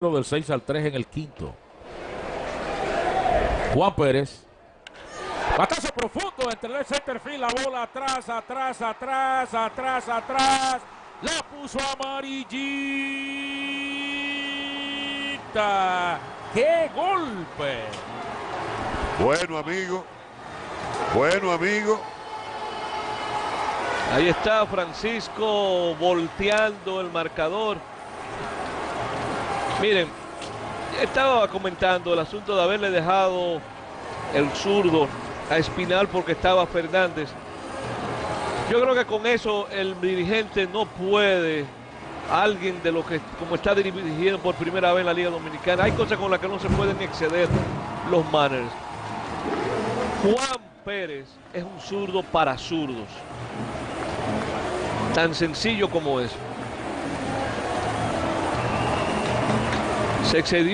del 6 al 3 en el quinto. Juan Pérez. Batazo profundo entre el center field, la bola atrás, atrás, atrás, atrás, atrás. La puso amarillita. ¡Qué golpe! Bueno, amigo. Bueno, amigo. Ahí está Francisco volteando el marcador. Miren, estaba comentando el asunto de haberle dejado el zurdo a Espinal porque estaba Fernández. Yo creo que con eso el dirigente no puede, alguien de lo que como está dirigiendo por primera vez en la Liga Dominicana, hay cosas con las que no se pueden exceder los manners. Juan Pérez es un zurdo para zurdos. Tan sencillo como eso. Se excedió.